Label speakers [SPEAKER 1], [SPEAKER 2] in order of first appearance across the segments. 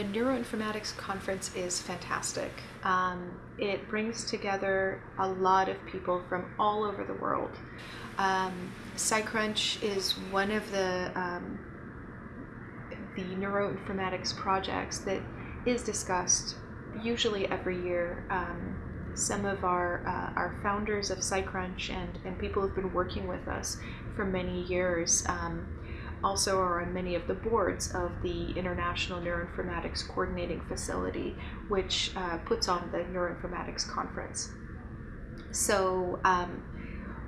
[SPEAKER 1] Neuroinformatics Conference is fantastic. Um, it brings together a lot of people from all over the world. Um, SciCrunch is one of the um, the neuroinformatics projects that is discussed usually every year. Um, some of our uh, our founders of SciCrunch and, and people who've been working with us for many years um, also are on many of the boards of the International Neuroinformatics Coordinating Facility, which uh, puts on the Neuroinformatics Conference. So um,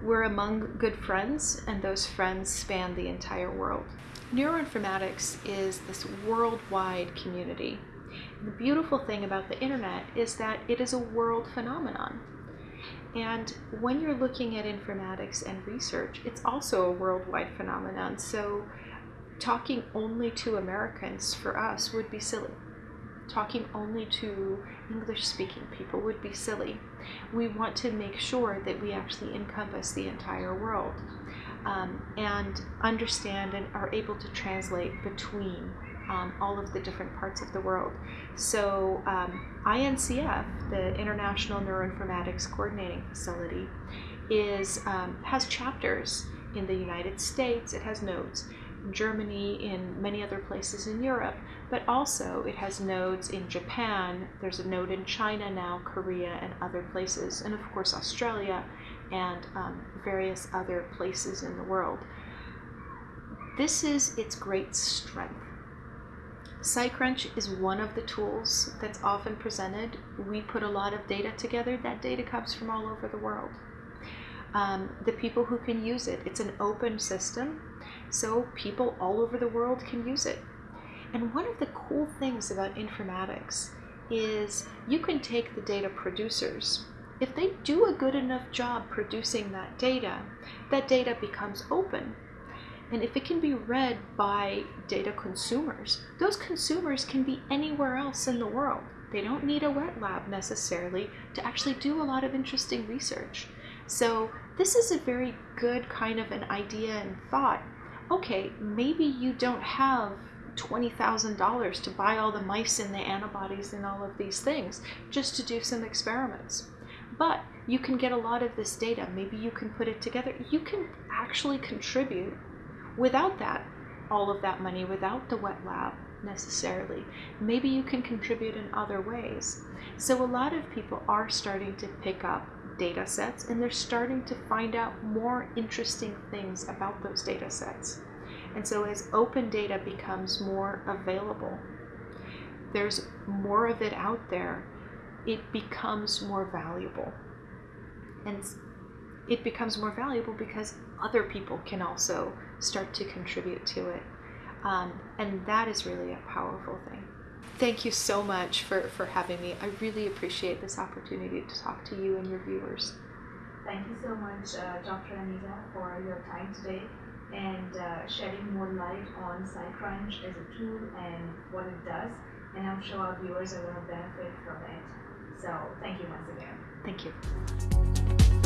[SPEAKER 1] we're among good friends, and those friends span the entire world. Neuroinformatics is this worldwide community. The beautiful thing about the internet is that it is a world phenomenon. And when you're looking at informatics and research, it's also a worldwide phenomenon. So talking only to Americans for us would be silly. Talking only to English speaking people would be silly. We want to make sure that we actually encompass the entire world um, and understand and are able to translate between um, all of the different parts of the world. So, um, INCF, the International Neuroinformatics Coordinating Facility, is um, has chapters in the United States. It has nodes in Germany, in many other places in Europe, but also it has nodes in Japan, there's a node in China now, Korea, and other places, and of course Australia and um, various other places in the world. This is its great strength. SciCrunch is one of the tools that's often presented. We put a lot of data together. That data comes from all over the world. Um, the people who can use it, it's an open system so people all over the world can use it. And one of the cool things about informatics is you can take the data producers. If they do a good enough job producing that data, that data becomes open. And if it can be read by data consumers, those consumers can be anywhere else in the world. They don't need a wet lab necessarily to actually do a lot of interesting research. So this is a very good kind of an idea and thought okay, maybe you don't have $20,000 to buy all the mice and the antibodies and all of these things just to do some experiments. But you can get a lot of this data. Maybe you can put it together. You can actually contribute without that, all of that money, without the wet lab necessarily. Maybe you can contribute in other ways. So a lot of people are starting to pick up data sets and they're starting to find out more interesting things about those data sets. And so as open data becomes more available, there's more of it out there, it becomes more valuable. And it becomes more valuable because other people can also start to contribute to it. Um, and that is really a powerful thing. Thank you so much for, for having me. I really appreciate this opportunity to talk to you and your viewers.
[SPEAKER 2] Thank you so much, uh, Dr. Anita, for your time today and uh, shedding more light on SciCrunch as a tool and what it does. And I'm sure our viewers are going to benefit from it. So thank you once again.
[SPEAKER 1] Thank you.